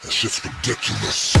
That shit's ridiculous.